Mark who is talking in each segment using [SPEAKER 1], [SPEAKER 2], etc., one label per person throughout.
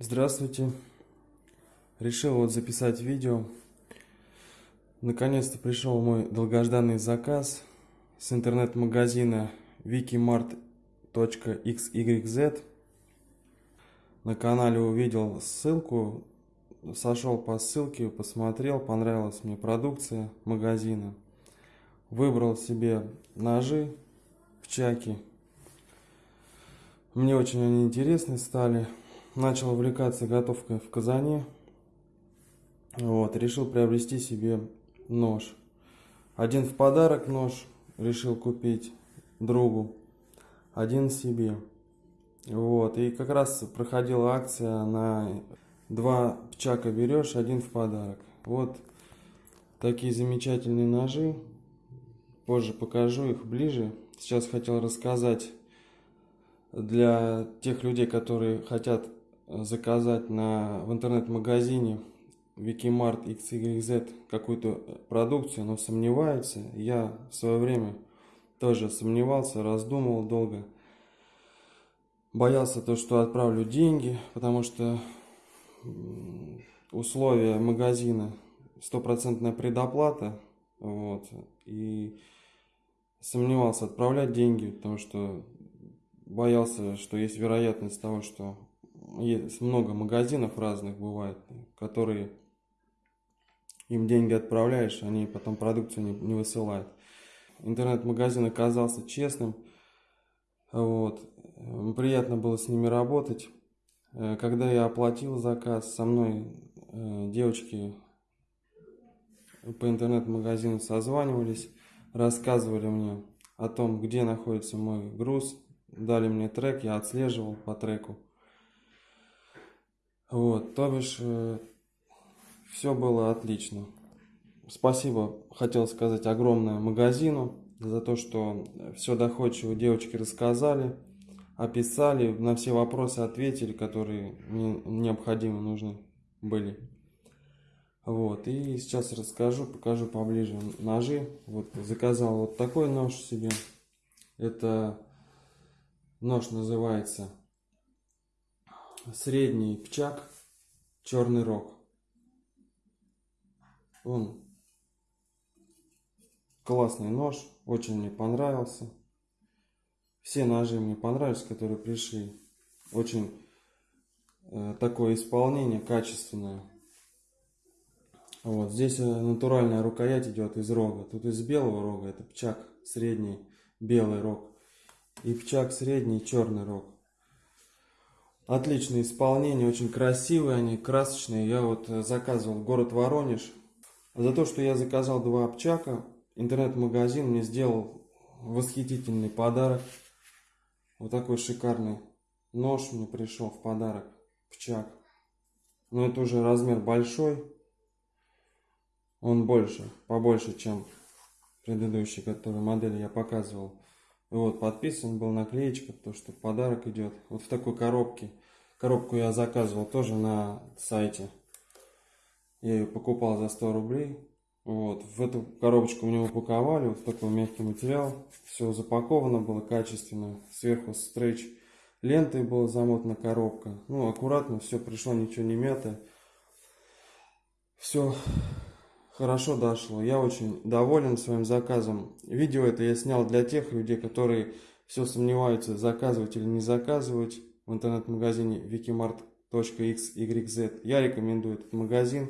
[SPEAKER 1] Здравствуйте. Решил вот записать видео. Наконец-то пришел мой долгожданный заказ с интернет-магазина wikimart.xyz. На канале увидел ссылку, сошел по ссылке, посмотрел, понравилась мне продукция магазина. Выбрал себе ножи в чаке. Мне очень они интересны стали начал увлекаться готовкой в казане. Вот, решил приобрести себе нож. Один в подарок нож решил купить другу, один себе. Вот, и как раз проходила акция на два пчака берешь, один в подарок. Вот такие замечательные ножи. Позже покажу их ближе. Сейчас хотел рассказать для тех людей, которые хотят заказать на, в интернет-магазине Wikimart XYZ какую-то продукцию, но сомневается. Я в свое время тоже сомневался, раздумывал долго. Боялся то, что отправлю деньги, потому что условия магазина стопроцентная предоплата. Вот, и сомневался отправлять деньги, потому что боялся, что есть вероятность того, что есть много магазинов разных бывает, которые им деньги отправляешь, они потом продукцию не, не высылают. Интернет-магазин оказался честным. Вот. Приятно было с ними работать. Э, когда я оплатил заказ, со мной э, девочки по интернет-магазину созванивались, рассказывали мне о том, где находится мой груз, дали мне трек, я отслеживал по треку. Вот, то бишь, э, все было отлично. Спасибо, хотел сказать, огромное магазину за то, что все доходчиво девочки рассказали, описали, на все вопросы ответили, которые мне необходимы, нужны были. Вот, и сейчас расскажу, покажу поближе ножи. Вот, заказал вот такой нож себе. Это нож называется средний пчак, черный рог. Он классный нож, очень мне понравился. Все ножи мне понравились, которые пришли. Очень э, такое исполнение качественное. Вот здесь э, натуральная рукоять идет из рога. Тут из белого рога, это пчак средний белый рог. И пчак средний черный рог. Отличное исполнение, очень красивые они, красочные. Я вот э, заказывал город Воронеж. За то, что я заказал два обчака, интернет-магазин мне сделал восхитительный подарок. Вот такой шикарный нож мне пришел в подарок, пчак. Но это уже размер большой. Он больше, побольше, чем предыдущий, который модель я показывал. Вот, подписан был наклеечка, то что подарок идет. Вот в такой коробке. Коробку я заказывал тоже на сайте. Я ее покупал за 100 рублей. Вот, в эту коробочку мне упаковали, вот такой мягкий материал. Все запаковано было качественно. Сверху стрейч лентой была замотана коробка. Ну, аккуратно, все пришло, ничего не мятое. Все хорошо дошло. Я очень доволен своим заказом. Видео это я снял для тех людей, которые все сомневаются, заказывать или не заказывать в интернет-магазине wikimart.xyz. Я рекомендую этот магазин.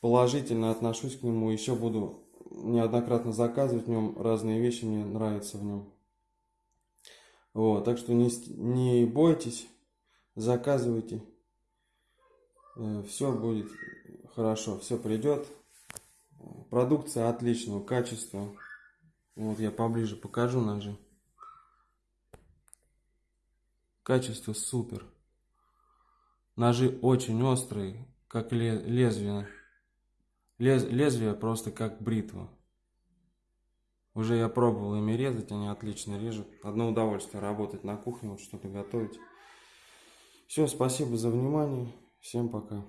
[SPEAKER 1] Положительно отношусь к нему. Еще буду неоднократно заказывать в нем разные вещи. Мне нравятся в нем. Вот, так что не, не бойтесь, заказывайте. Э, все будет хорошо, все придет. Продукция отличного качества. Вот я поближе покажу ножи. Качество супер. Ножи очень острые, как лезвие. Лез, лезвие просто как бритва. Уже я пробовал ими резать, они отлично режут. Одно удовольствие работать на кухне, вот что-то готовить. Все, спасибо за внимание. Всем пока.